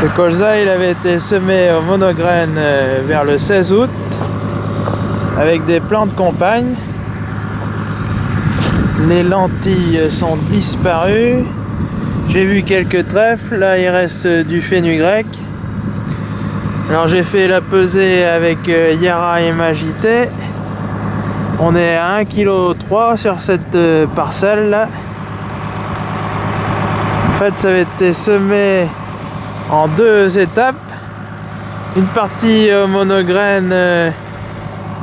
Ce colza il avait été semé au monograine euh, vers le 16 août avec des plantes compagnes. Les lentilles sont disparues. J'ai vu quelques trèfles, là il reste du fenugrec. Alors j'ai fait la pesée avec euh, Yara et Magité. On est à 1,3 kg sur cette euh, parcelle là. En fait ça avait été semé en deux étapes. Une partie monograine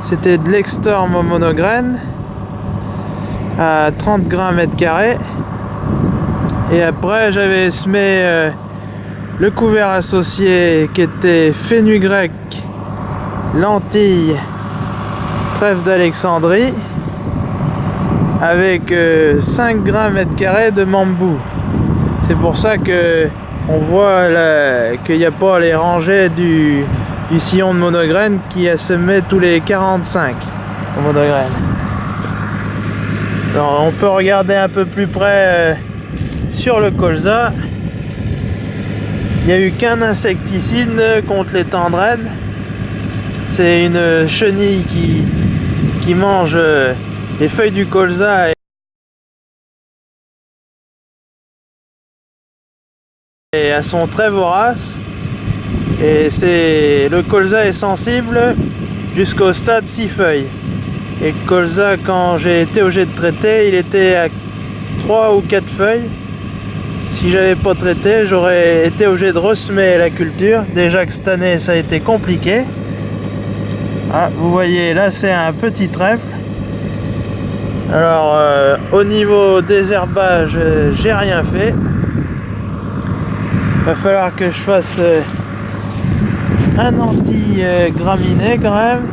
c'était de l'extorm au monograine à 30 grammes mètre carré. Et après j'avais semé euh, le couvert associé qui était fenugrec, lentilles, trèfle d'Alexandrie avec 5 euh, grammes mètre carré de bambou. C'est pour ça que on voit qu'il n'y a pas les rangées du, sillon de monograine qui a semé tous les 45 au monograine. Alors, on peut regarder un peu plus près euh, sur le colza. Il n'y a eu qu'un insecticide contre les tendrennes. C'est une chenille qui, qui mange euh, les feuilles du colza elles sont très voraces et c'est le colza est sensible jusqu'au stade 6 feuilles. Et colza, quand j'ai été obligé de traiter, il était à 3 ou 4 feuilles. Si j'avais pas traité, j'aurais été obligé de ressemer la culture. Déjà que cette année, ça a été compliqué. Ah, vous voyez, là, c'est un petit trèfle. Alors, euh, au niveau des herbages, j'ai rien fait. Va falloir que je fasse... Euh, un anti-graminé quand même.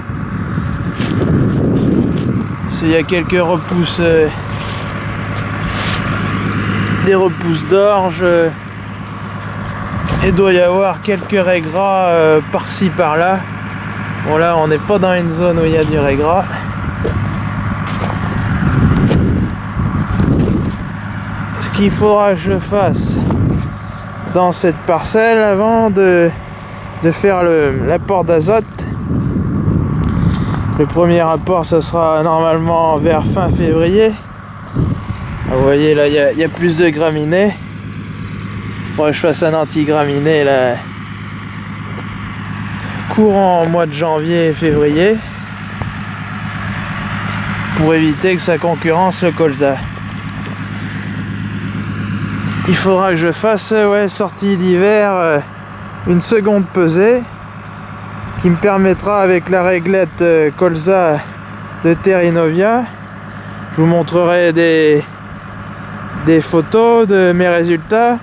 Il y a quelques repousses, euh, des repousses d'orge. et doit y avoir quelques raigras euh, par-ci par-là. Bon là on n'est pas dans une zone où il y a du raigras. Ce qu'il faudra que je fasse dans cette parcelle avant de de faire l'apport d'azote. Le premier apport, ce sera normalement vers fin février. Ah, vous voyez, là, il y, a plus de graminées. Faudrait que je fasse un anti-graminé là, courant mois de janvier et février pour éviter que ça concurrence le colza. Il faudra que je fasse ouais, sortie d'hiver. Euh, une seconde pesée qui me permettra avec la réglette euh, colza de Terrinovia je vous montrerai des, des photos de mes résultats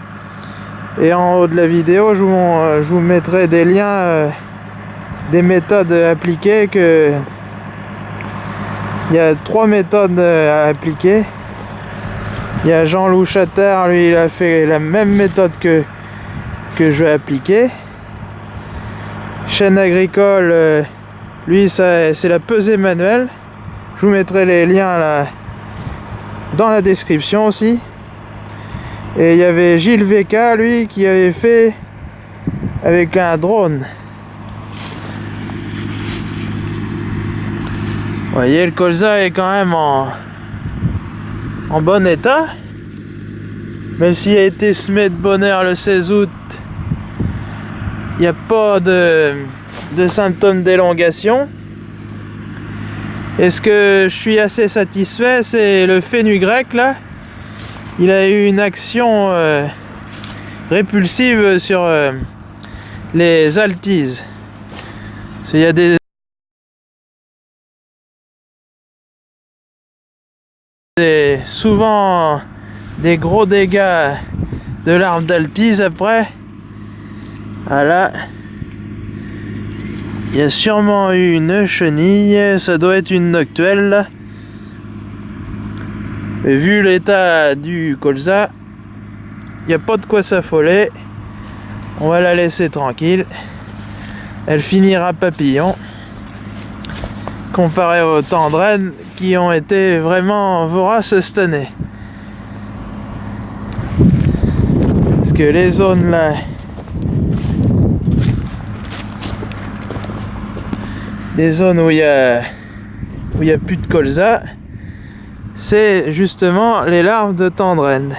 et en haut de la vidéo je vous, euh, je vous mettrai des liens des méthodes appliquées que il y a trois méthodes à appliquer il y a Jean-Loup Chattard lui il a fait la même méthode que je vais appliquer. Chaîne agricole, euh, lui c'est la pesée manuelle. Je vous mettrai les liens dans la description aussi. Et il y avait Gilles VK, lui, qui avait fait avec un drone. Vous voyez, le colza est quand même en, en bon état. Même s'il a été semé de bonheur le 16 août, il n'y a pas de, symptômes d'élongation. est ce que je suis assez satisfait, c'est le grec là. Il a eu une action euh, répulsive sur euh, les altises. Il y a des souvent des gros dégâts de l'arbre d'altise après voilà. Il y a sûrement eu une chenille, ça doit être une noctuelle. Et vu l'état du colza, il n'y a pas de quoi s'affoler. On va la laisser tranquille. Elle finira papillon. Comparé aux tendrennes qui ont été vraiment voraces cette année. Parce que les zones là... Les zones où il y a... où il n'y a plus de colza, c'est justement les larves de tendrenne.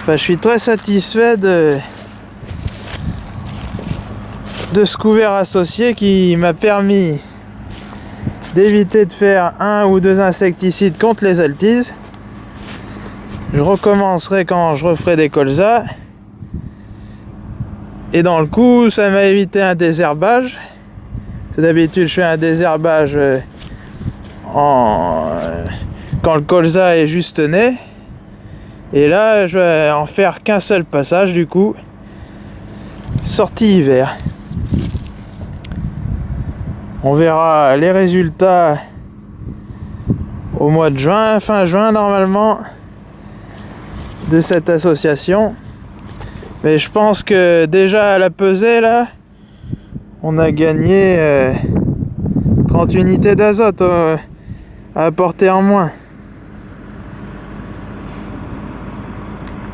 Enfin, je suis très satisfait de, de ce couvert associé qui m'a permis d'éviter de faire un ou deux insecticides contre les altises. Je recommencerai quand je referai des colzas. Et dans le coup, ça m'a évité un désherbage. D'habitude, je fais un désherbage euh, en... Euh, quand le colza est juste né. Et là, je vais en faire qu'un seul passage du coup. Sortie hiver. On verra les résultats au mois de juin, fin juin normalement, de cette association. Mais je pense que déjà à la pesée là, on a gagné 30 euh, unités d'azote euh, à apporter en moins.